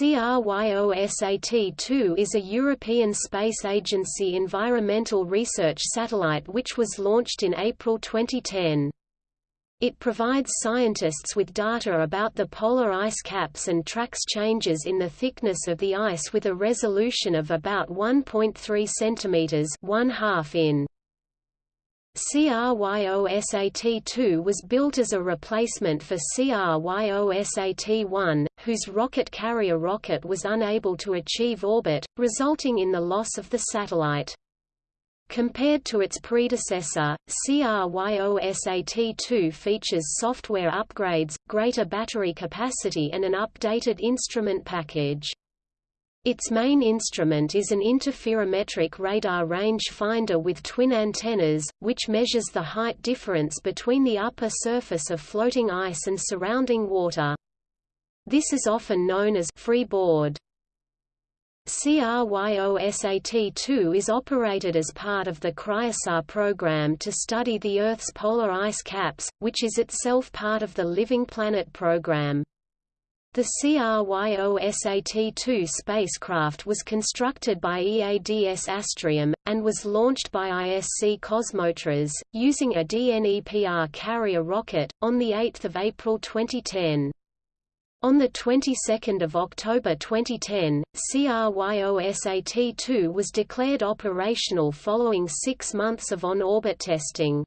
CRYOSAT-2 is a European Space Agency environmental research satellite which was launched in April 2010. It provides scientists with data about the polar ice caps and tracks changes in the thickness of the ice with a resolution of about 1.3 cm 1 half in. CRYOSAT-2 was built as a replacement for CRYOSAT-1, whose Rockot carrier rocket was unable to achieve orbit, resulting in the loss of the satellite. Compared to its predecessor, CRYOSAT-2 features software upgrades, greater battery capacity and an updated instrument package. Its main instrument is an interferometric radar range finder with twin antennas, which measures the height difference between the upper surface of floating ice and surrounding water. This is often known as freeboard. CRYOSAT-2 is operated as part of the CryoSat program to study the Earth's polar ice caps, which is itself part of the Living Planet program. The CRYOSAT-2 spacecraft was constructed by EADS Astrium, and was launched by ISC Kosmotras, using a DNEPR carrier rocket, on 8 April 2010. On the 22nd of October 2010, CRYOSAT-2 was declared operational following six months of on-orbit testing.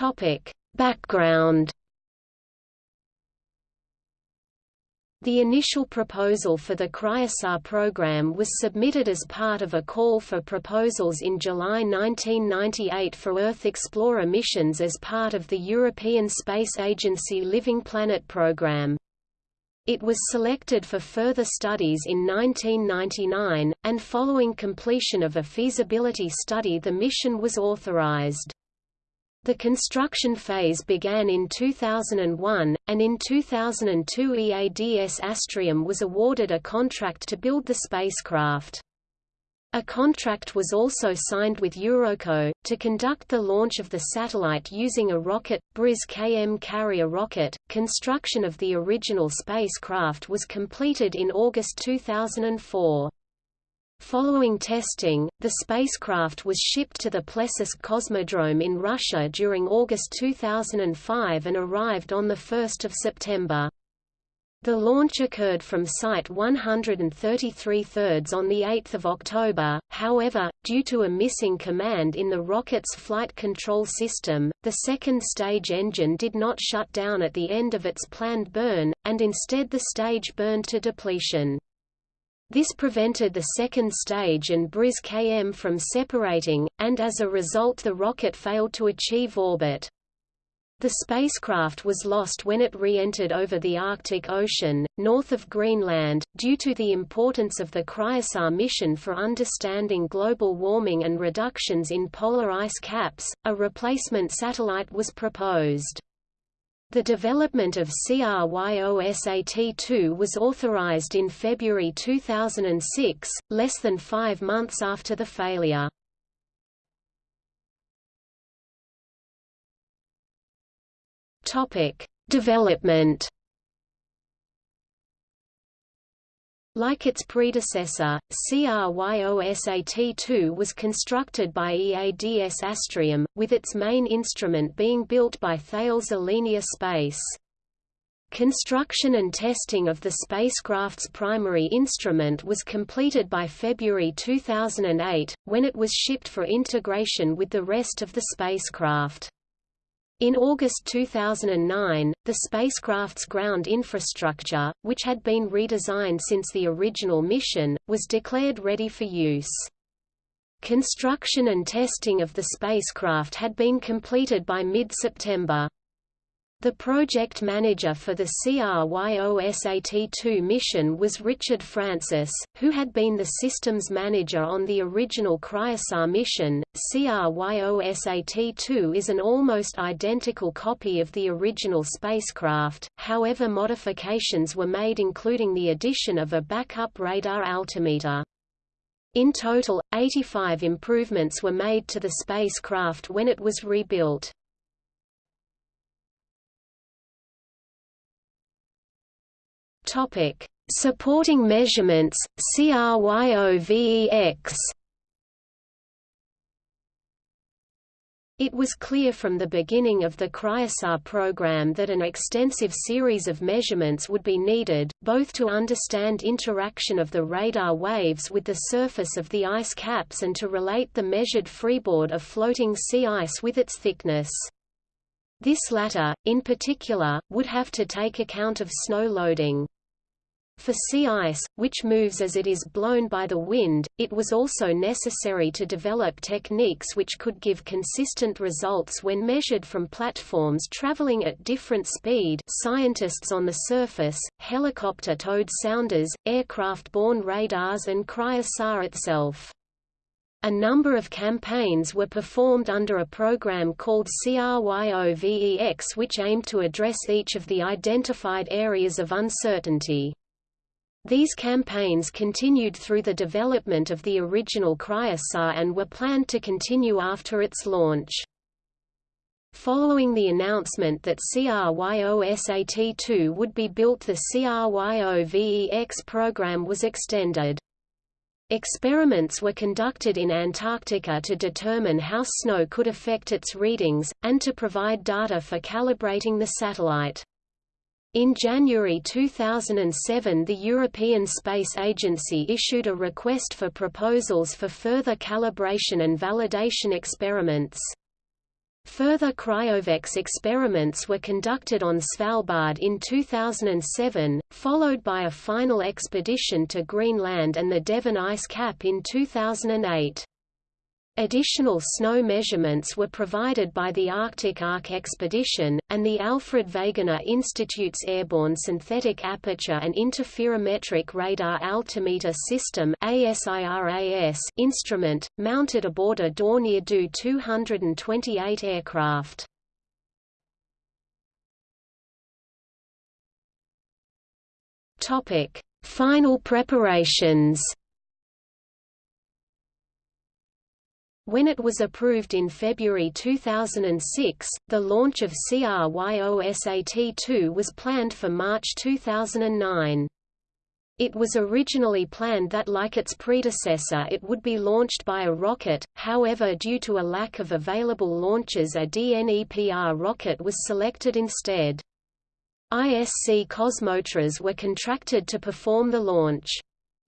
Topic: Background The initial proposal for the CryoSat program was submitted as part of a call for proposals in July 1998 for Earth Explorer missions as part of the European Space Agency Living Planet program. It was selected for further studies in 1999, and following completion of a feasibility study the mission was authorized. The construction phase began in 2001, and in 2002 EADS Astrium was awarded a contract to build the spacecraft. A contract was also signed with Eurockot, to conduct the launch of the satellite using a Rockot, BRIS KM carrier rocket. Construction of the original spacecraft was completed in August 2004. Following testing, the spacecraft was shipped to the Plesetsk Cosmodrome in Russia during August 2005 and arrived on 1 September. The launch occurred from Site 133 thirds on 8 October, however, due to a missing command in the rocket's flight control system, the second stage engine did not shut down at the end of its planned burn, and instead the stage burned to depletion. This prevented the second stage and Briz-KM from separating, and as a result the rocket failed to achieve orbit. The spacecraft was lost when it re-entered over the Arctic Ocean, north of Greenland. Due to the importance of the CryoSat mission for understanding global warming and reductions in polar ice caps, a replacement satellite was proposed. The development of CRYOSAT-2 was authorized in February 2006, less than five months after the failure. Development Like its predecessor, CRYOSAT-2 was constructed by EADS Astrium, with its main instrument being built by Thales Alenia Space. Construction and testing of the spacecraft's primary instrument was completed by February 2008, when it was shipped for integration with the rest of the spacecraft. In August 2009, the spacecraft's ground infrastructure, which had been redesigned since the original mission, was declared ready for use. Construction and testing of the spacecraft had been completed by mid-September. The project manager for the CRYOSAT-2 mission was Richard Francis, who had been the systems manager on the original CryoSat mission. CRYOSAT-2 is an almost identical copy of the original spacecraft, however modifications were made including the addition of a backup radar altimeter. In total, 85 improvements were made to the spacecraft when it was rebuilt. Topic: Supporting measurements, CRYOVEX It was clear from the beginning of the CryoSat program that an extensive series of measurements would be needed, both to understand interaction of the radar waves with the surface of the ice caps and to relate the measured freeboard of floating sea ice with its thickness. This latter, in particular, would have to take account of snow loading. For sea ice, which moves as it is blown by the wind, it was also necessary to develop techniques which could give consistent results when measured from platforms traveling at different speed scientists on the surface, helicopter-towed sounders, aircraft-borne radars and CryoSat itself. A number of campaigns were performed under a program called CRYOVEX which aimed to address each of the identified areas of uncertainty. These campaigns continued through the development of the original CryoSat and were planned to continue after its launch. Following the announcement that CRYOSAT-2 would be built the CRYOVEX program was extended. Experiments were conducted in Antarctica to determine how snow could affect its readings, and to provide data for calibrating the satellite. In January 2007 the European Space Agency issued a request for proposals for further calibration and validation experiments. Further cryovex experiments were conducted on Svalbard in 2007, followed by a final expedition to Greenland and the Devon ice cap in 2008. Additional snow measurements were provided by the Arctic Arc expedition, and the Alfred Wegener Institute's Airborne Synthetic Aperture and Interferometric Radar Altimeter System instrument, mounted aboard a Dornier Do 228 aircraft. Final preparations When it was approved in February 2006, the launch of CRYOSAT-2 was planned for March 2009. It was originally planned that like its predecessor it would be launched by a Rockot, however due to a lack of available launches a DNEPR rocket was selected instead. ISC Kosmotras were contracted to perform the launch.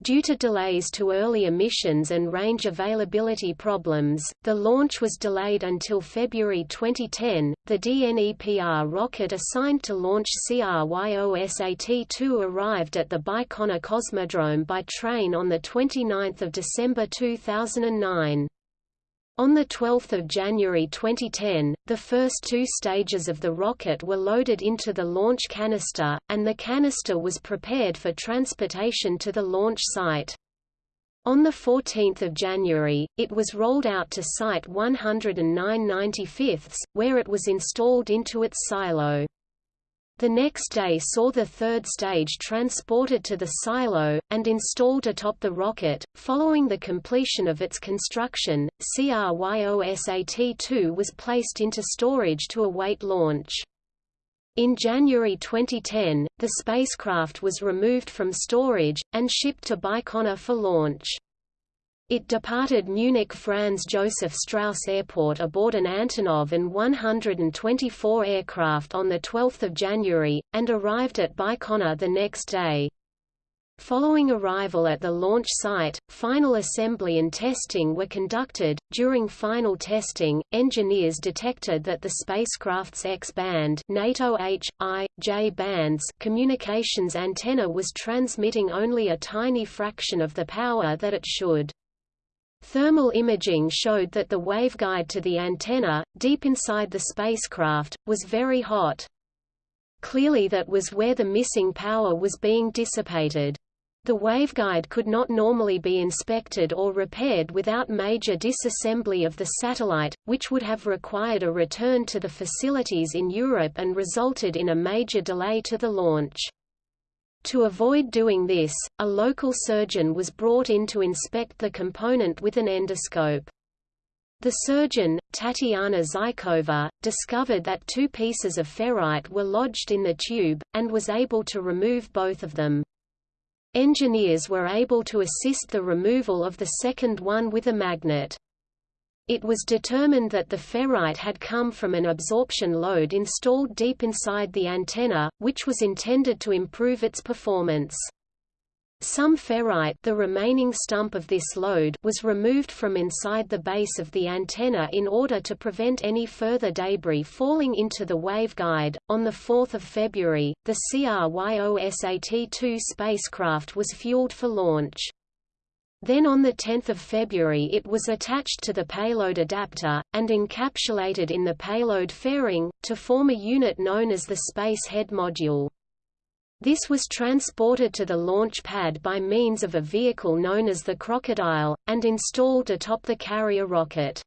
Due to delays to early emissions and range availability problems, the launch was delayed until February 2010. The DNEPR rocket assigned to launch CRYOSAT-2 arrived at the Baikonur Cosmodrome by train on the 29th of December 2009. On 12 January 2010, the first two stages of the rocket were loaded into the launch canister, and the canister was prepared for transportation to the launch site. On 14 January, it was rolled out to Site 109 95, where it was installed into its silo. The next day saw the third stage transported to the silo, and installed atop the rocket. Following the completion of its construction, CRYOSAT-2 was placed into storage to await launch. In January 2010, the spacecraft was removed from storage, and shipped to Baikonur for launch. It departed Munich Franz Josef Strauss Airport aboard an Antonov An-124 aircraft on 12 January, and arrived at Baikonur the next day. Following arrival at the launch site, final assembly and testing were conducted. During final testing, engineers detected that the spacecraft's X-band (NATO H, I, J bands) communications antenna was transmitting only a tiny fraction of the power that it should. Thermal imaging showed that the waveguide to the antenna, deep inside the spacecraft, was very hot. Clearly that was where the missing power was being dissipated. The waveguide could not normally be inspected or repaired without major disassembly of the satellite, which would have required a return to the facilities in Europe and resulted in a major delay to the launch. To avoid doing this, a local surgeon was brought in to inspect the component with an endoscope. The surgeon, Tatiana Zykova, discovered that two pieces of ferrite were lodged in the tube, and was able to remove both of them. Engineers were able to assist the removal of the second one with a magnet. It was determined that the ferrite had come from an absorption load installed deep inside the antenna, which was intended to improve its performance. Some ferrite the remaining stump of this load was removed from inside the base of the antenna in order to prevent any further debris falling into the waveguide. On 4 February, the CRYOSAT-2 spacecraft was fueled for launch. Then on 10 February it was attached to the payload adapter, and encapsulated in the payload fairing, to form a unit known as the Space Head Module. This was transported to the launch pad by means of a vehicle known as the Crocodile, and installed atop the carrier rocket.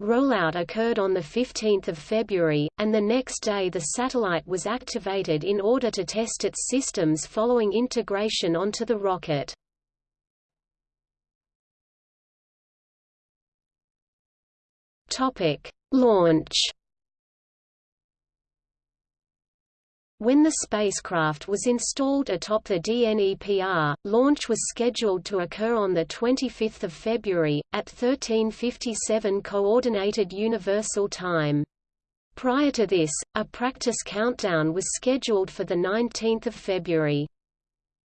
Rollout occurred on 15 February, and the next day the satellite was activated in order to test its systems following integration onto the rocket. Launch When the spacecraft was installed atop the DNEPR, launch was scheduled to occur on 25 February, at 1357 Coordinated Universal Time. Prior to this, a practice countdown was scheduled for 19 February.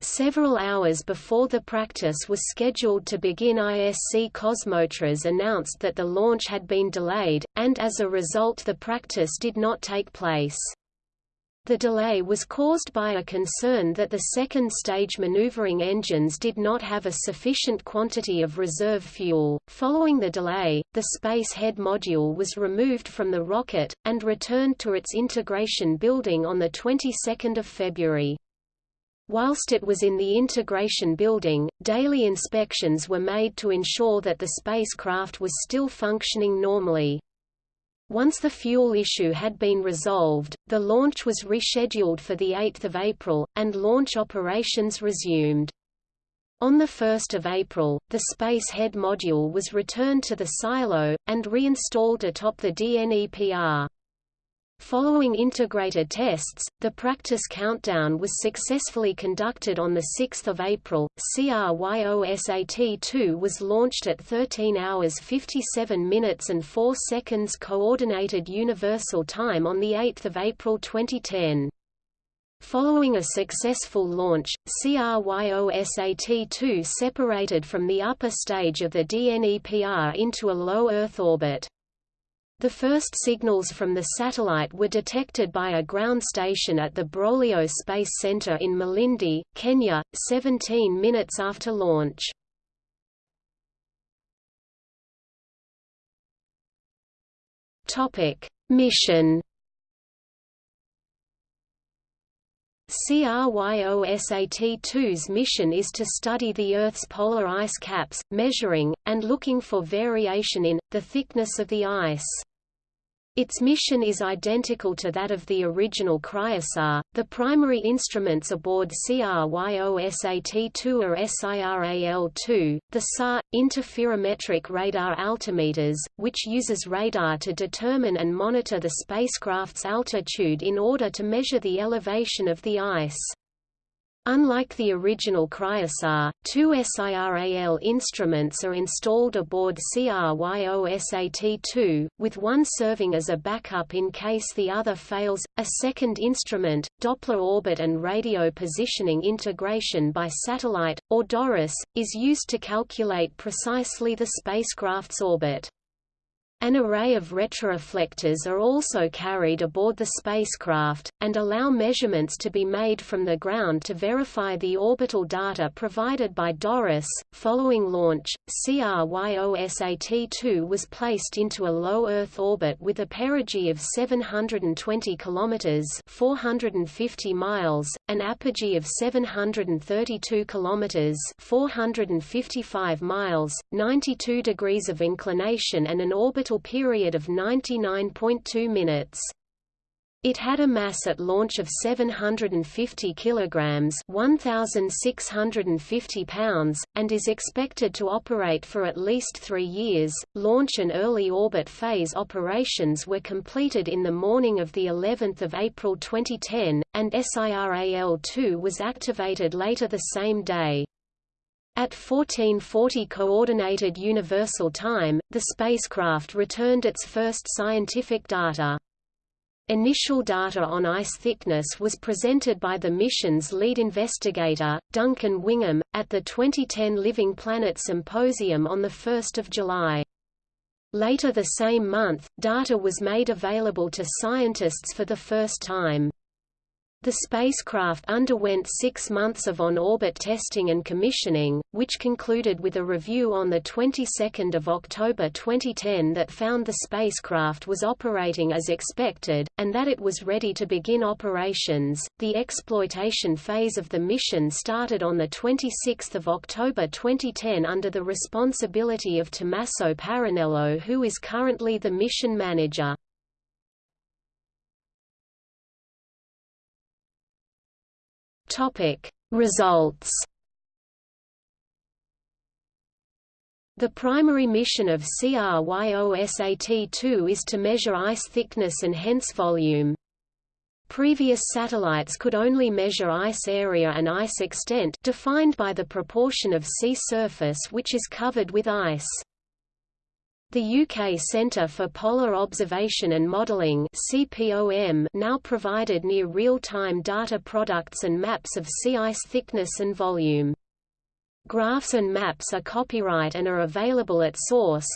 Several hours before the practice was scheduled to begin ISC Kosmotras announced that the launch had been delayed, and as a result the practice did not take place. The delay was caused by a concern that the second-stage maneuvering engines did not have a sufficient quantity of reserve fuel. Following the delay, the Space Head module was removed from the rocket, and returned to its integration building on the 22nd of February. Whilst it was in the integration building, daily inspections were made to ensure that the spacecraft was still functioning normally. Once the fuel issue had been resolved, the launch was rescheduled for 8 April, and launch operations resumed. On 1 April, the Space Head module was returned to the silo, and reinstalled atop the DNEPR. Following integrated tests, the practice countdown was successfully conducted on 6 April. CRYOSAT-2 was launched at 13 hours 57 minutes and 4 seconds Coordinated Universal Time on 8 April 2010. Following a successful launch, CRYOSAT-2 separated from the upper stage of the DNEPR into a low Earth orbit. The first signals from the satellite were detected by a ground station at the Broglio Space Center in Malindi, Kenya, 17 minutes after launch. Mission CRYOSAT-2's mission is to study the Earth's polar ice caps, measuring, and looking for variation in, the thickness of the ice. Its mission is identical to that of the original CryoSat. The primary instruments aboard CRYOSAT-2 are SIRAL-2, the SAR, interferometric radar altimeters, which uses radar to determine and monitor the spacecraft's altitude in order to measure the elevation of the ice. Unlike the original CryoSat, two SIRAL instruments are installed aboard CRYOSAT-2, with one serving as a backup in case the other fails. A second instrument, Doppler orbit and radio positioning integration by satellite, or DORIS, is used to calculate precisely the spacecraft's orbit. An array of retroreflectors are also carried aboard the spacecraft, and allow measurements to be made from the ground to verify the orbital data provided by DORIS. Following launch, CRYOSAT-2 was placed into a low Earth orbit with a perigee of 720 km (450 miles), an apogee of 732 km (455 miles), 92 degrees of inclination and an orbital period of 99.2 minutes. It had a mass at launch of 750 kilograms, 1650 pounds, and is expected to operate for at least 3 years. Launch and early orbit phase operations were completed in the morning of the 11th of April 2010, and SIRAL-2 was activated later the same day. At 1440 Coordinated Universal Time, the spacecraft returned its first scientific data. Initial data on ice thickness was presented by the mission's lead investigator, Duncan Wingham, at the 2010 Living Planet Symposium on 1 July. Later the same month, data was made available to scientists for the first time. The spacecraft underwent six months of on-orbit testing and commissioning, which concluded with a review on the 22nd of October 2010 that found the spacecraft was operating as expected, and that it was ready to begin operations. The exploitation phase of the mission started on the 26th of October 2010 under the responsibility of Tommaso Parrinello who is currently the mission manager. Topic: Results. The primary mission of CRYOSAT-2 is to measure ice thickness and hence volume. Previous satellites could only measure ice area and ice extent defined by the proportion of sea surface which is covered with ice. The UK Centre for Polar Observation and Modelling now provided near real-time data products and maps of sea ice thickness and volume. Graphs and maps are copyright and are available at source.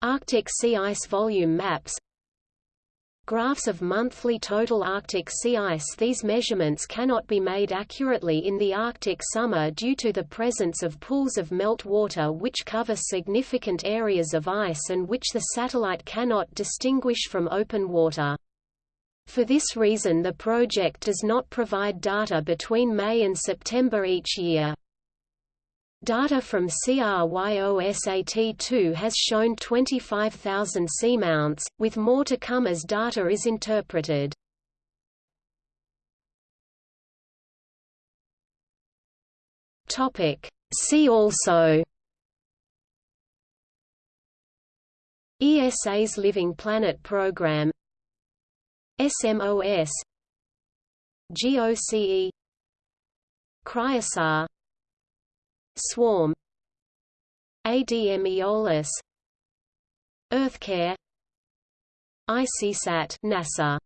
Arctic sea ice volume maps Graphs of monthly total Arctic sea ice These measurements cannot be made accurately in the Arctic summer due to the presence of pools of melt water which cover significant areas of ice and which the satellite cannot distinguish from open water. For this reason the project does not provide data between May and September each year. Data from CRYOSAT-2 has shown 25,000 seamounts, with more to come as data is interpreted. See also ESA's Living Planet Program SMOS GOCE CryoSat Swarm ADM Aeolus EarthCare ICESat NASA